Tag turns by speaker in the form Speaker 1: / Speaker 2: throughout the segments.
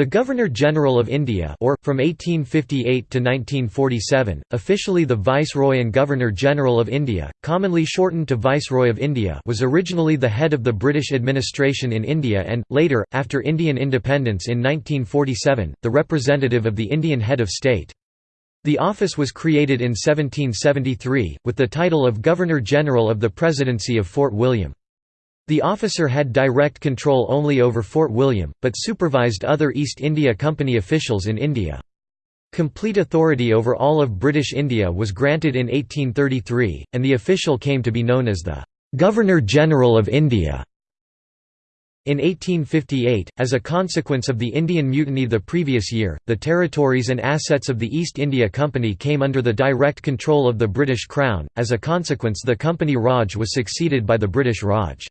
Speaker 1: The Governor-General of India or, from 1858 to 1947, officially the Viceroy and Governor-General of India, commonly shortened to Viceroy of India was originally the head of the British administration in India and, later, after Indian independence in 1947, the representative of the Indian head of state. The office was created in 1773, with the title of Governor-General of the Presidency of Fort William. The officer had direct control only over Fort William, but supervised other East India Company officials in India. Complete authority over all of British India was granted in 1833, and the official came to be known as the Governor-General of India. In 1858, as a consequence of the Indian Mutiny the previous year, the territories and assets of the East India Company came under the direct control of the British Crown, as a consequence the Company Raj was succeeded by the British Raj.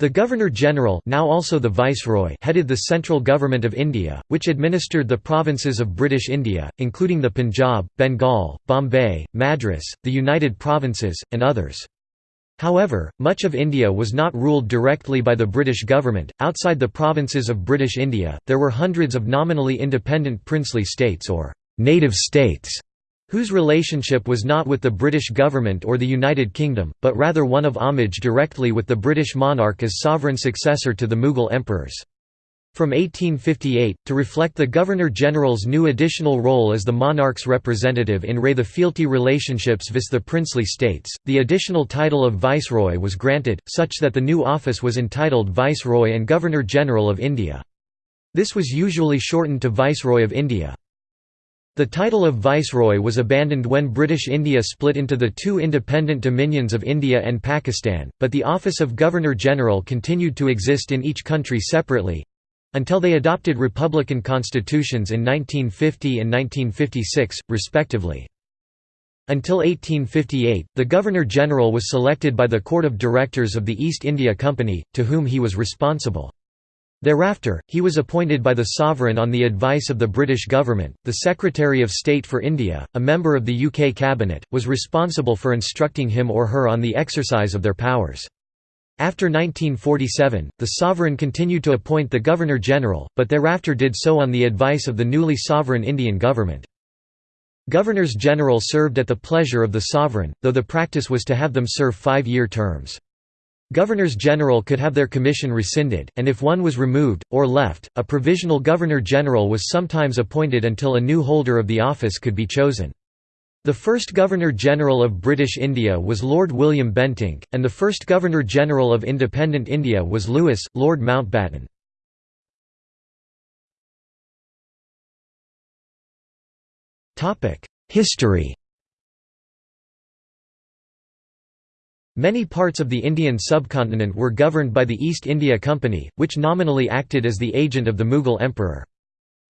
Speaker 1: The Governor-General now also the Viceroy headed the central government of India, which administered the provinces of British India, including the Punjab, Bengal, Bombay, Madras, the United Provinces, and others. However, much of India was not ruled directly by the British government. Outside the provinces of British India, there were hundreds of nominally independent princely states or native states whose relationship was not with the British government or the United Kingdom, but rather one of homage directly with the British monarch as sovereign successor to the Mughal emperors. From 1858, to reflect the Governor-General's new additional role as the monarch's representative in re the fealty relationships vis the princely states, the additional title of Viceroy was granted, such that the new office was entitled Viceroy and Governor-General of India. This was usually shortened to Viceroy of India. The title of Viceroy was abandoned when British India split into the two independent dominions of India and Pakistan, but the office of Governor-General continued to exist in each country separately—until they adopted republican constitutions in 1950 and 1956, respectively. Until 1858, the Governor-General was selected by the Court of Directors of the East India Company, to whom he was responsible. Thereafter, he was appointed by the sovereign on the advice of the British government. The Secretary of State for India, a member of the UK cabinet, was responsible for instructing him or her on the exercise of their powers. After 1947, the sovereign continued to appoint the Governor-General, but thereafter did so on the advice of the newly sovereign Indian government. Governors-General served at the pleasure of the sovereign, though the practice was to have them serve five-year terms. Governors-General could have their commission rescinded, and if one was removed, or left, a provisional Governor-General was sometimes appointed until a new holder of the office could be chosen. The first Governor-General of British India was Lord William Bentinck, and the first Governor-General of independent India was Louis, Lord Mountbatten. History Many parts of the Indian subcontinent were governed by the East India Company, which nominally acted as the agent of the Mughal emperor.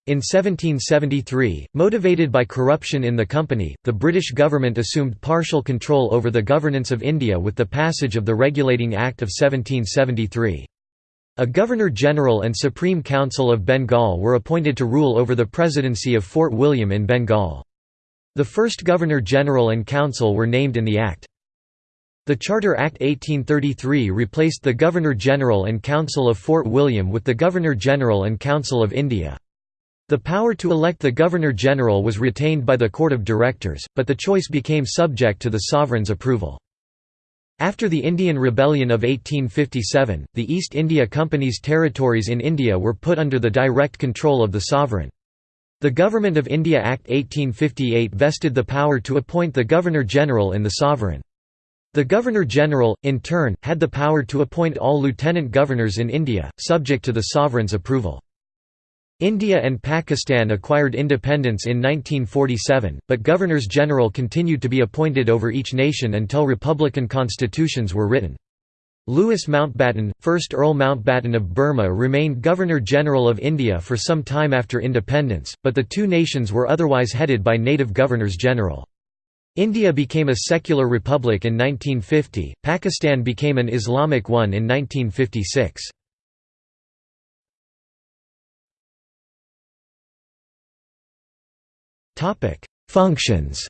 Speaker 1: In 1773, motivated by corruption in the company, the British government assumed partial control over the governance of India with the passage of the Regulating Act of 1773. A Governor-General and Supreme Council of Bengal were appointed to rule over the presidency of Fort William in Bengal. The first Governor-General and Council were named in the Act. The Charter Act 1833 replaced the Governor-General and Council of Fort William with the Governor-General and Council of India. The power to elect the Governor-General was retained by the Court of Directors, but the choice became subject to the sovereign's approval. After the Indian Rebellion of 1857, the East India Company's territories in India were put under the direct control of the sovereign. The Government of India Act 1858 vested the power to appoint the Governor-General in the sovereign. The Governor-General, in turn, had the power to appoint all lieutenant governors in India, subject to the sovereign's approval. India and Pakistan acquired independence in 1947, but governors-general continued to be appointed over each nation until republican constitutions were written. Louis Mountbatten, 1st Earl Mountbatten of Burma remained Governor-General of India for some time after independence, but the two nations were otherwise headed by native governors-general. India became a secular republic in 1950, Pakistan became an Islamic one in 1956. Functions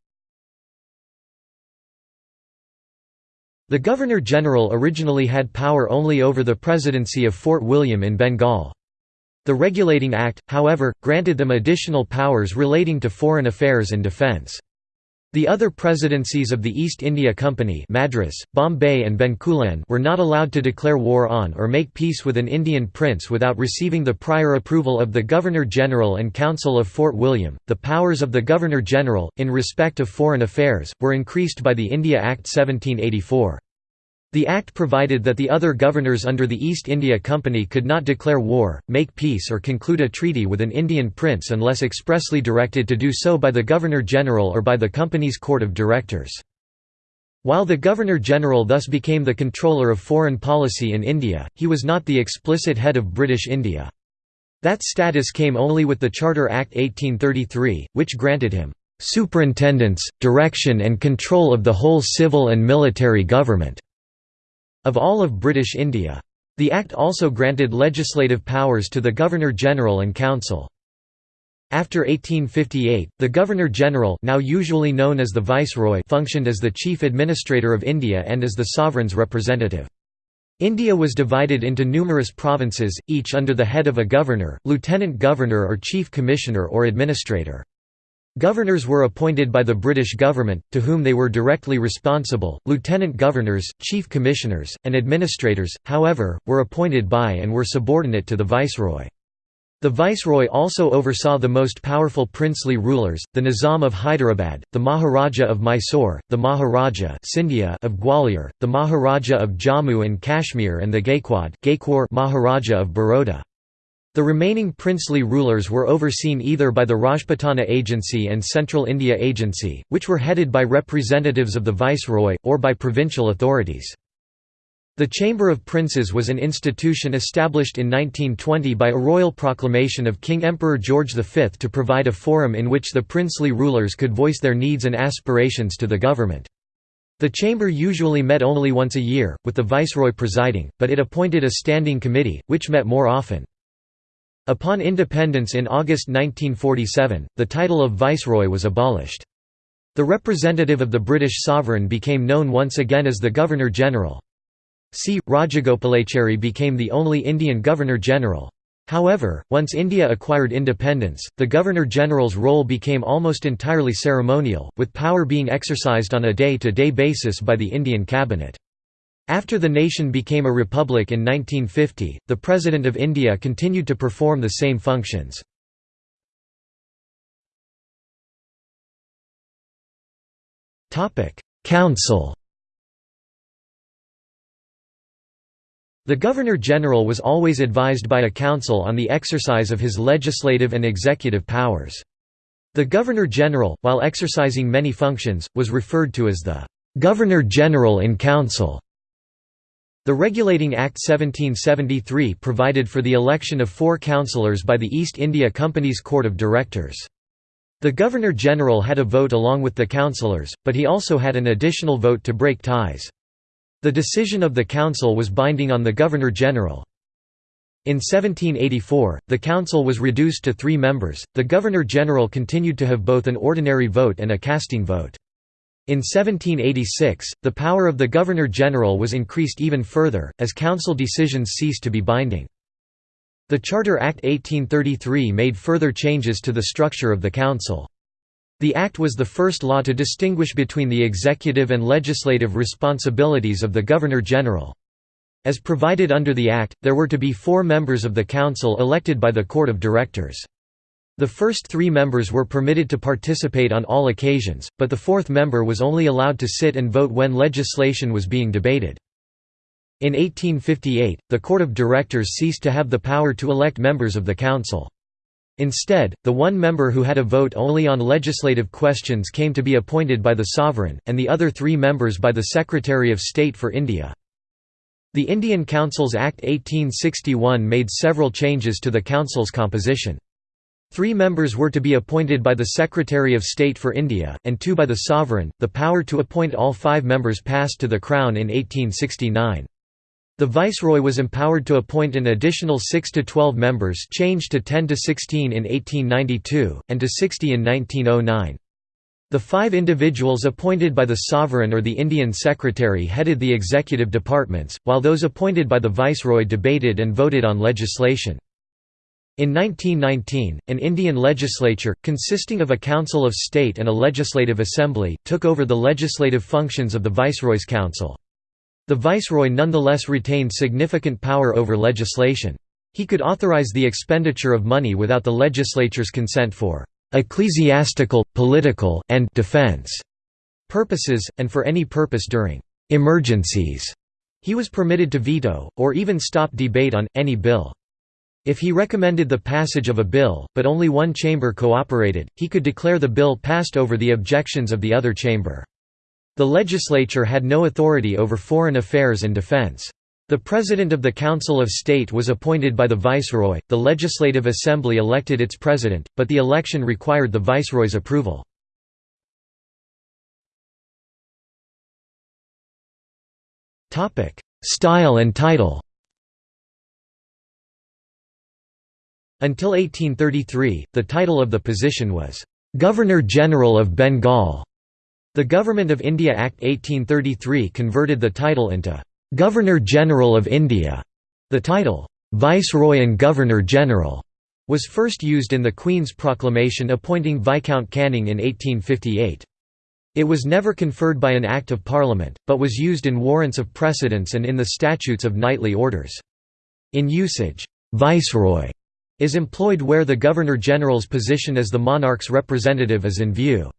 Speaker 1: The Governor-General originally had power only over the presidency of Fort William in Bengal. The Regulating Act, however, granted them additional powers relating to foreign affairs and defence. The other presidencies of the East India Company Madras, Bombay and Bencoolen were not allowed to declare war on or make peace with an Indian prince without receiving the prior approval of the Governor-General and Council of Fort William. The powers of the Governor-General, in respect of foreign affairs, were increased by the India Act 1784. The Act provided that the other governors under the East India Company could not declare war, make peace or conclude a treaty with an Indian prince unless expressly directed to do so by the Governor-General or by the Company's Court of Directors. While the Governor-General thus became the controller of foreign policy in India, he was not the explicit head of British India. That status came only with the Charter Act 1833, which granted him "...superintendence, direction and control of the whole civil and military government." Of all of British India. The Act also granted legislative powers to the Governor-General and Council. After 1858, the Governor-General now usually known as the Viceroy functioned as the chief administrator of India and as the sovereign's representative. India was divided into numerous provinces, each under the head of a governor, lieutenant governor or chief commissioner or administrator. Governors were appointed by the British government, to whom they were directly responsible. Lieutenant governors, chief commissioners, and administrators, however, were appointed by and were subordinate to the viceroy. The viceroy also oversaw the most powerful princely rulers, the Nizam of Hyderabad, the Maharaja of Mysore, the Maharaja of Gwalior, the Maharaja of Jammu and Kashmir and the Gaikwad Maharaja of Baroda. The remaining princely rulers were overseen either by the Rajputana Agency and Central India Agency, which were headed by representatives of the viceroy, or by provincial authorities. The Chamber of Princes was an institution established in 1920 by a royal proclamation of King Emperor George V to provide a forum in which the princely rulers could voice their needs and aspirations to the government. The chamber usually met only once a year, with the viceroy presiding, but it appointed a standing committee, which met more often. Upon independence in August 1947, the title of Viceroy was abolished. The representative of the British sovereign became known once again as the Governor-General. C. Rajagopalachari became the only Indian Governor-General. However, once India acquired independence, the Governor-General's role became almost entirely ceremonial, with power being exercised on a day-to-day -day basis by the Indian cabinet. After the nation became a republic in 1950, the President of India continued to perform the same functions. Council The Governor-General was always advised by a council on the exercise of his legislative and executive powers. The Governor-General, while exercising many functions, was referred to as the Governor-General in Council. The Regulating Act 1773 provided for the election of four councillors by the East India Company's Court of Directors. The Governor-General had a vote along with the councillors, but he also had an additional vote to break ties. The decision of the council was binding on the Governor-General. In 1784, the council was reduced to three members, the Governor-General continued to have both an ordinary vote and a casting vote. In 1786, the power of the Governor-General was increased even further, as council decisions ceased to be binding. The Charter Act 1833 made further changes to the structure of the council. The act was the first law to distinguish between the executive and legislative responsibilities of the Governor-General. As provided under the Act, there were to be four members of the council elected by the Court of Directors. The first three members were permitted to participate on all occasions, but the fourth member was only allowed to sit and vote when legislation was being debated. In 1858, the Court of Directors ceased to have the power to elect members of the Council. Instead, the one member who had a vote only on legislative questions came to be appointed by the Sovereign, and the other three members by the Secretary of State for India. The Indian Councils Act 1861 made several changes to the Council's composition. Three members were to be appointed by the Secretary of State for India, and two by the Sovereign. The power to appoint all five members passed to the Crown in 1869. The Viceroy was empowered to appoint an additional 6 to 12 members changed to 10 to 16 in 1892, and to 60 in 1909. The five individuals appointed by the Sovereign or the Indian Secretary headed the executive departments, while those appointed by the Viceroy debated and voted on legislation. In 1919, an Indian legislature, consisting of a council of state and a legislative assembly, took over the legislative functions of the Viceroy's council. The Viceroy nonetheless retained significant power over legislation. He could authorize the expenditure of money without the legislature's consent for ecclesiastical, political, and defense purposes, and for any purpose during emergencies. He was permitted to veto, or even stop debate on, any bill. If he recommended the passage of a bill, but only one chamber cooperated, he could declare the bill passed over the objections of the other chamber. The legislature had no authority over foreign affairs and defense. The President of the Council of State was appointed by the Viceroy, the Legislative Assembly elected its president, but the election required the Viceroy's approval. Style and title Until 1833, the title of the position was, "'Governor-General of Bengal'". The Government of India Act 1833 converted the title into, "'Governor-General of India'". The title, "'Viceroy and Governor-General' was first used in the Queen's proclamation appointing Viscount Canning in 1858. It was never conferred by an Act of Parliament, but was used in warrants of precedence and in the statutes of knightly orders. In usage, "'Viceroy' is employed where the Governor-General's position as the monarch's representative is in view.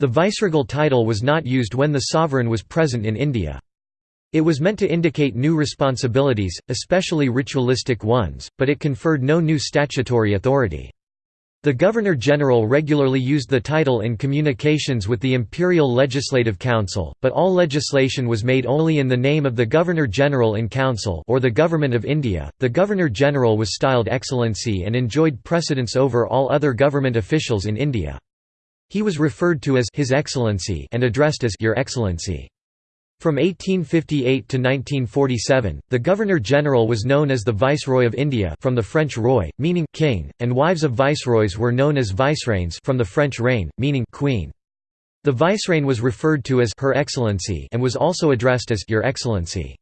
Speaker 1: The viceregal title was not used when the sovereign was present in India. It was meant to indicate new responsibilities, especially ritualistic ones, but it conferred no new statutory authority. The Governor-General regularly used the title in communications with the Imperial Legislative Council, but all legislation was made only in the name of the Governor-General in Council or the Government of India. The Governor-General was styled Excellency and enjoyed precedence over all other government officials in India. He was referred to as His Excellency and addressed as Your Excellency. From 1858 to 1947, the Governor-General was known as the Viceroy of India from the French roi, meaning king, and wives of viceroys were known as vicereines from the French reine, meaning queen. The vicereine was referred to as Her Excellency and was also addressed as Your Excellency.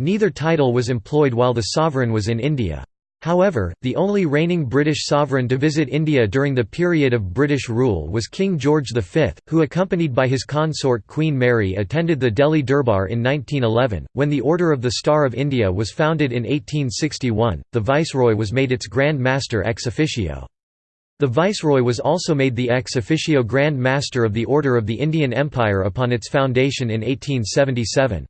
Speaker 1: Neither title was employed while the sovereign was in India. However, the only reigning British sovereign to visit India during the period of British rule was King George V, who accompanied by his consort Queen Mary attended the Delhi Durbar in 1911. When the Order of the Star of India was founded in 1861, the Viceroy was made its Grand Master ex officio. The Viceroy was also made the ex officio Grand Master of the Order of the Indian Empire upon its foundation in 1877.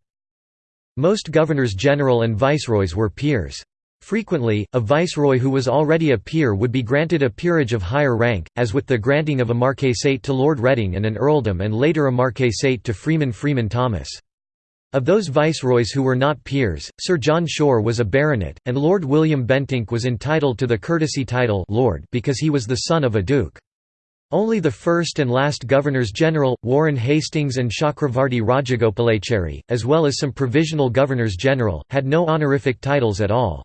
Speaker 1: Most Governors-General and Viceroys were peers. Frequently, a viceroy who was already a peer would be granted a peerage of higher rank, as with the granting of a marquessate to Lord Reading and an earldom and later a marquessate to Freeman Freeman Thomas. Of those viceroys who were not peers, Sir John Shore was a baronet, and Lord William Bentinck was entitled to the courtesy title Lord because he was the son of a duke. Only the first and last Governors-General, Warren Hastings and Chakravarti Rajagopalachari, as well as some provisional Governors-General, had no honorific titles at all.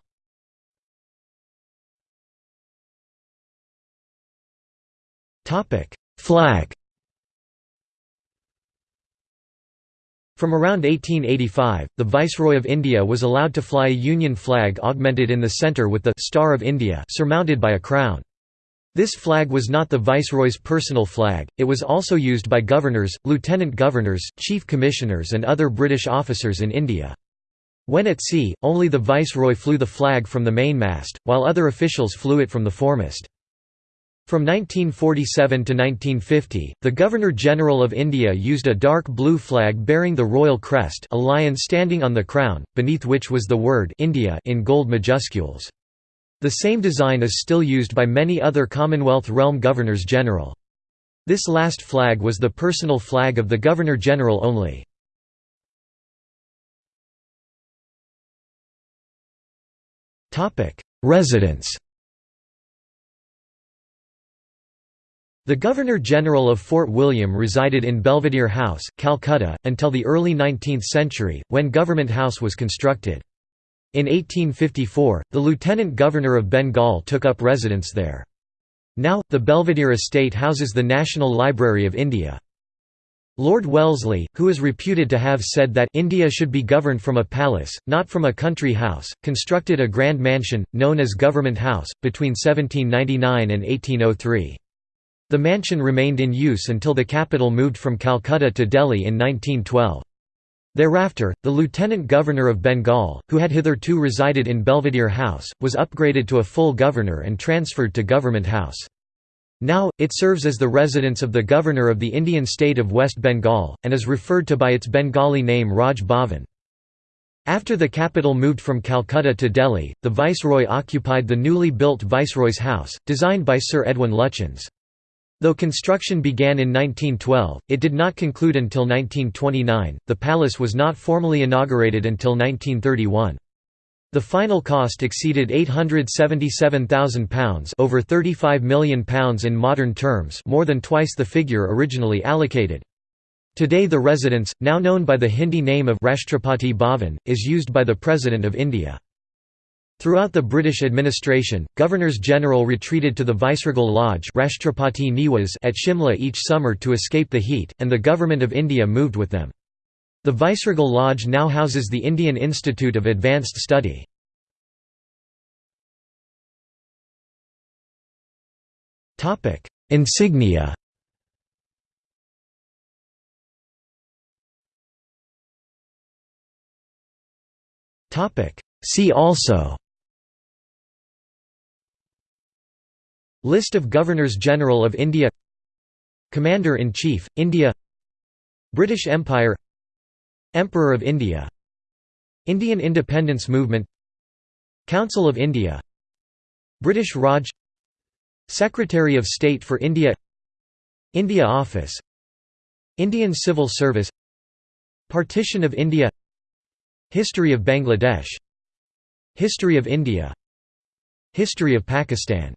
Speaker 1: Flag From around 1885, the Viceroy of India was allowed to fly a Union flag augmented in the centre with the «Star of India» surmounted by a crown. This flag was not the Viceroy's personal flag, it was also used by governors, lieutenant governors, chief commissioners and other British officers in India. When at sea, only the Viceroy flew the flag from the mainmast, while other officials flew it from the foremast. From 1947 to 1950, the Governor-General of India used a dark blue flag bearing the royal crest a lion standing on the crown, beneath which was the word India in gold majuscules. The same design is still used by many other Commonwealth realm Governors-General. This last flag was the personal flag of the Governor-General only. Residence The Governor-General of Fort William resided in Belvedere House, Calcutta, until the early 19th century, when Government House was constructed. In 1854, the Lieutenant Governor of Bengal took up residence there. Now, the Belvedere estate houses the National Library of India. Lord Wellesley, who is reputed to have said that India should be governed from a palace, not from a country house, constructed a grand mansion, known as Government House, between 1799 and 1803. The mansion remained in use until the capital moved from Calcutta to Delhi in 1912. Thereafter, the Lieutenant Governor of Bengal, who had hitherto resided in Belvedere House, was upgraded to a full governor and transferred to Government House. Now, it serves as the residence of the Governor of the Indian state of West Bengal, and is referred to by its Bengali name Raj Bhavan. After the capital moved from Calcutta to Delhi, the Viceroy occupied the newly built Viceroy's House, designed by Sir Edwin Lutyens. Though construction began in 1912, it did not conclude until 1929. The palace was not formally inaugurated until 1931. The final cost exceeded £877,000 over £35 million in modern terms more than twice the figure originally allocated. Today the residence, now known by the Hindi name of Rashtrapati Bhavan, is used by the President of India. Throughout the British administration, governors-general retreated to the Viceregal Lodge Rashtrapati Niwas at Shimla each summer to escape the heat, and the Government of India moved with them. The Viceregal Lodge now houses the Indian Institute of Advanced Study. Insignia See also List of Governors-General of India Commander-in-Chief, India British Empire Emperor of India Indian Independence Movement Council of India British Raj Secretary of State for India India Office Indian Civil Service Partition of India History of Bangladesh History of India History of Pakistan